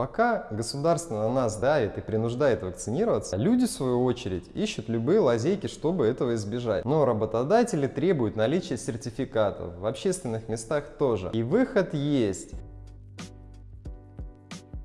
Пока государство на нас давит и принуждает вакцинироваться, люди, в свою очередь, ищут любые лазейки, чтобы этого избежать. Но работодатели требуют наличия сертификатов, в общественных местах тоже. И выход есть.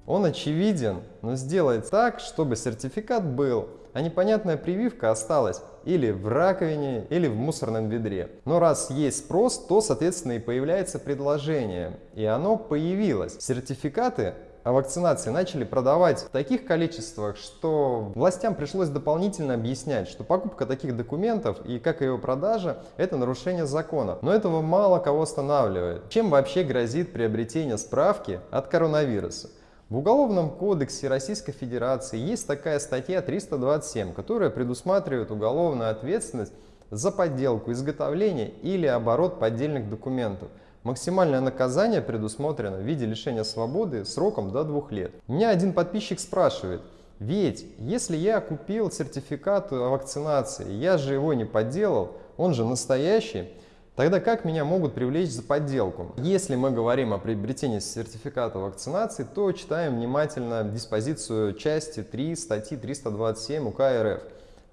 Он очевиден, но сделать так, чтобы сертификат был, а непонятная прививка осталась или в раковине, или в мусорном ведре. Но раз есть спрос, то, соответственно, и появляется предложение. И оно появилось. Сертификаты о вакцинации начали продавать в таких количествах, что властям пришлось дополнительно объяснять, что покупка таких документов и как его продажа – это нарушение закона. Но этого мало кого останавливает. Чем вообще грозит приобретение справки от коронавируса? В Уголовном кодексе Российской Федерации есть такая статья 327, которая предусматривает уголовную ответственность за подделку, изготовление или оборот поддельных документов. Максимальное наказание предусмотрено в виде лишения свободы сроком до двух лет. Меня один подписчик спрашивает, ведь если я купил сертификат о вакцинации, я же его не подделал, он же настоящий, Тогда как меня могут привлечь за подделку? Если мы говорим о приобретении сертификата вакцинации, то читаем внимательно диспозицию части 3 статьи 327 УК РФ.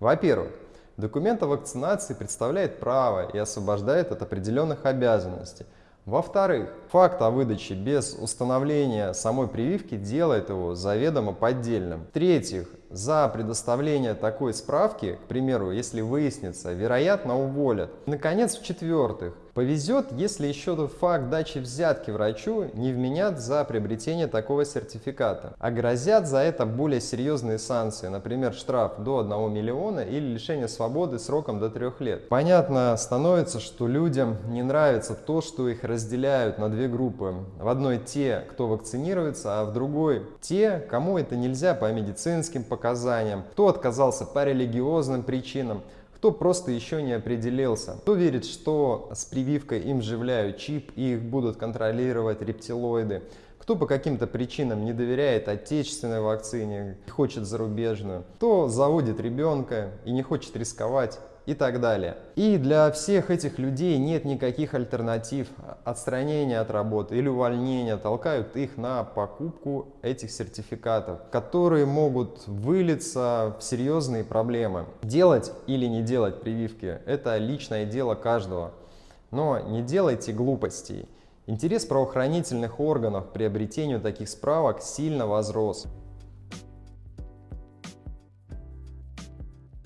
Во-первых, документ о вакцинации представляет право и освобождает от определенных обязанностей. Во-вторых, факт о выдаче без установления самой прививки делает его заведомо поддельным. В-третьих, за предоставление такой справки, к примеру, если выяснится, вероятно уволят. Наконец, в-четвертых, Повезет, если еще факт дачи взятки врачу не вменят за приобретение такого сертификата, а грозят за это более серьезные санкции, например, штраф до 1 миллиона или лишение свободы сроком до 3 лет. Понятно становится, что людям не нравится то, что их разделяют на две группы. В одной те, кто вакцинируется, а в другой те, кому это нельзя по медицинским показаниям, кто отказался по религиозным причинам, кто просто еще не определился, кто верит, что с прививкой им вживляют чип и их будут контролировать рептилоиды, кто по каким-то причинам не доверяет отечественной вакцине, хочет зарубежную, кто заводит ребенка и не хочет рисковать и так далее. И для всех этих людей нет никаких альтернатив. Отстранения от работы или увольнения толкают их на покупку этих сертификатов, которые могут вылиться в серьезные проблемы. Делать или не делать прививки – это личное дело каждого. Но не делайте глупостей. Интерес правоохранительных органов к приобретению таких справок сильно возрос.